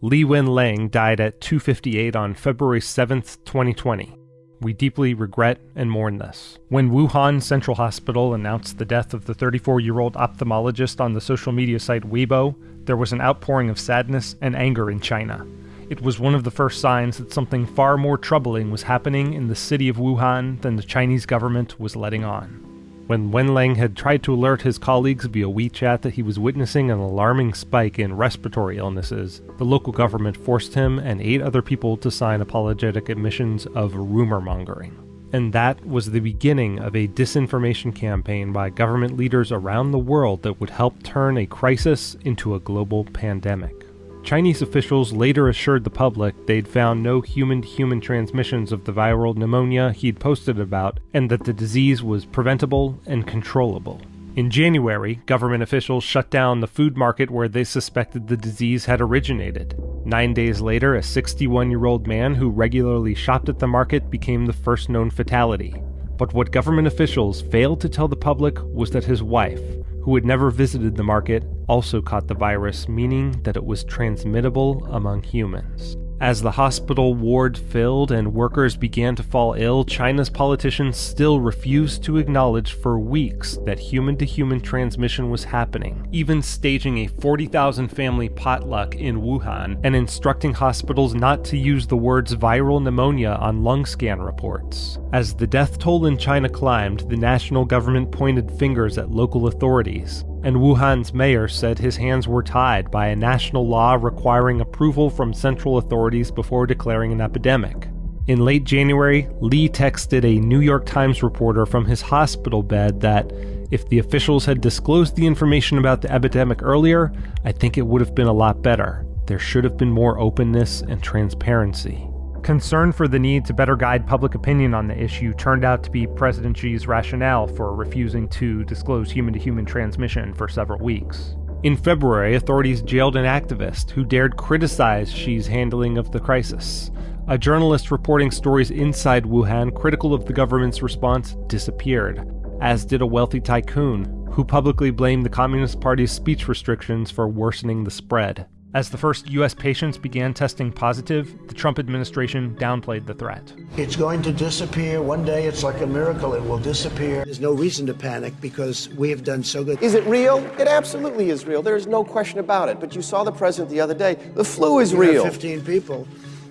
Li Wenliang died at 2:58 on February 7, 2020. We deeply regret and mourn this. When Wuhan Central Hospital announced the death of the 34 year old ophthalmologist on the social media site Weibo, there was an outpouring of sadness and anger in China. It was one of the first signs that something far more troubling was happening in the city of Wuhan than the Chinese government was letting on. When Wenliang had tried to alert his colleagues via WeChat that he was witnessing an alarming spike in respiratory illnesses, the local government forced him and eight other people to sign apologetic admissions of rumor mongering. And that was the beginning of a disinformation campaign by government leaders around the world that would help turn a crisis into a global pandemic. Chinese officials later assured the public they'd found no human to human transmissions of the viral pneumonia he'd posted about, and that the disease was preventable and controllable. In January, government officials shut down the food market where they suspected the disease had originated. Nine days later, a 61 year old man who regularly shopped at the market became the first known fatality. But what government officials failed to tell the public was that his wife, who had never visited the market, also caught the virus, meaning that it was transmittable among humans. As the hospital ward filled and workers began to fall ill, China's politicians still refused to acknowledge for weeks that human to human transmission was happening, even staging a 40,000 family potluck in Wuhan and instructing hospitals not to use the words viral pneumonia on lung scan reports. As the death toll in China climbed, the national government pointed fingers at local authorities, and Wuhan's mayor said his hands were tied by a national law requiring approval from central authorities before declaring an epidemic. In late January, Li texted a New York Times reporter from his hospital bed that if the officials had disclosed the information about the epidemic earlier, I think it would have been a lot better. There should have been more openness and transparency. Concern for the need to better guide public opinion on the issue turned out to be President Xi's rationale for refusing to disclose human to human transmission for several weeks. In February, authorities jailed an activist who dared criticize Xi's handling of the crisis. A journalist reporting stories inside Wuhan critical of the government's response disappeared, as did a wealthy tycoon who publicly blamed the Communist Party's speech restrictions for worsening the spread. As the first U.S. patients began testing positive, the Trump administration downplayed the threat. It's going to disappear. One day it's like a miracle, it will disappear. There's no reason to panic because we have done so good. Is it real? It absolutely is real. There is no question about it. But you saw the president the other day. The flu is We real. 15 people,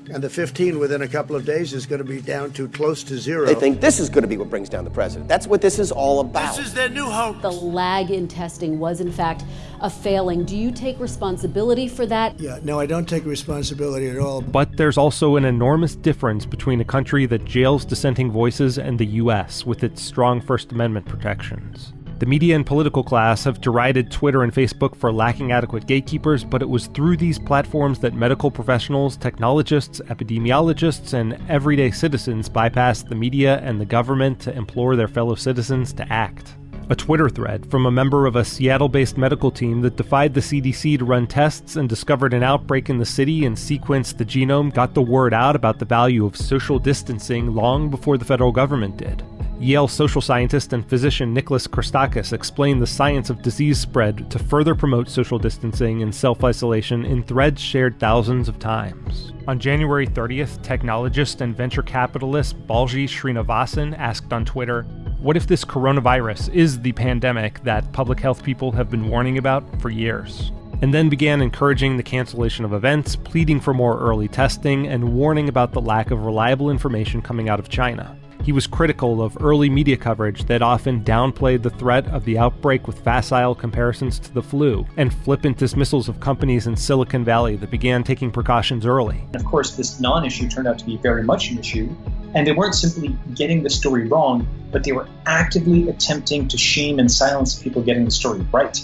and the 15 within a couple of days is going to be down to close to zero. They think this is going to be what brings down the president. That's what this is all about. This is their new hope. The lag in testing was, in fact, a failing. Do you take responsibility for that? Yeah, no, I don't take responsibility at all. But there's also an enormous difference between a country that jails dissenting voices and the US with its strong First Amendment protections. The media and political class have derided Twitter and Facebook for lacking adequate gatekeepers, but it was through these platforms that medical professionals, technologists, epidemiologists, and everyday citizens bypassed the media and the government to implore their fellow citizens to act. A Twitter thread from a member of a Seattle based medical team that defied the CDC to run tests and discovered an outbreak in the city and sequenced the genome got the word out about the value of social distancing long before the federal government did. Yale social scientist and physician Nicholas Christakis explained the science of disease spread to further promote social distancing and self isolation in threads shared thousands of times. On January 30th, technologist and venture capitalist Balaji Srinivasan asked on Twitter, What if this coronavirus is the pandemic that public health people have been warning about for years? And then began encouraging the cancellation of events, pleading for more early testing, and warning about the lack of reliable information coming out of China. He was critical of early media coverage that often downplayed the threat of the outbreak with facile comparisons to the flu, and flippant dismissals of companies in Silicon Valley that began taking precautions early. Of course, this non issue turned out to be very much an issue, and they weren't simply getting the story wrong, but they were actively attempting to shame and silence people getting the story right.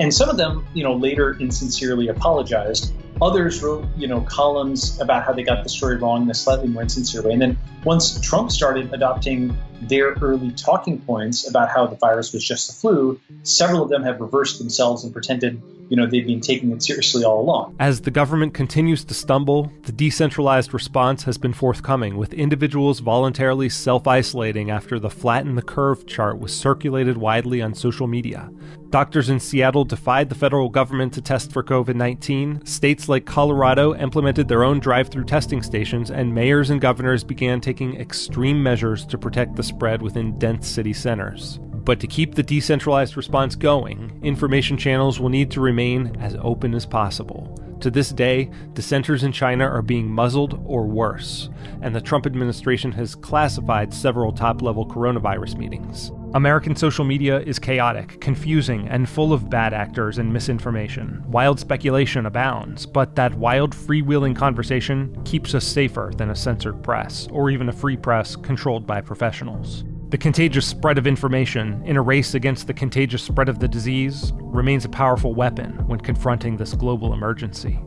And some of them, you know, later insincerely apologized. Others wrote, you know, columns about how they got the story wrong in a slightly more insincere way. And then once Trump started adopting their early talking points about how the virus was just the flu, several of them have reversed themselves and pretended you know, they've been taking it seriously all along. As the government continues to stumble, the decentralized response has been forthcoming, with individuals voluntarily self isolating after the flatten the curve chart was circulated widely on social media. Doctors in Seattle defied the federal government to test for COVID 19. States like Colorado implemented their own drive through testing stations, and mayors and governors began taking extreme measures to protect the spread within dense city centers. But to keep the decentralized response going, information channels will need to remain as open as possible. To this day, dissenters in China are being muzzled or worse, and the Trump administration has classified several top level coronavirus meetings. American social media is chaotic, confusing, and full of bad actors and misinformation. Wild speculation abounds, but that wild, freewheeling conversation keeps us safer than a censored press, or even a free press controlled by professionals. The contagious spread of information in a race against the contagious spread of the disease remains a powerful weapon when confronting this global emergency.